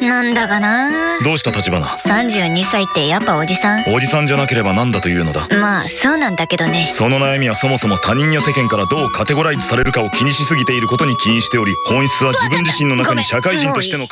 なんだかな？どうした立花？32歳ってやっぱおじさん？おじさんじゃなければなんだというのだ？まあそうなんだけどね。その悩みはそもそも他人や世間からどうカテゴライズされるかを気にしすぎていることに起因しており本質は自分自身の中に社会人としての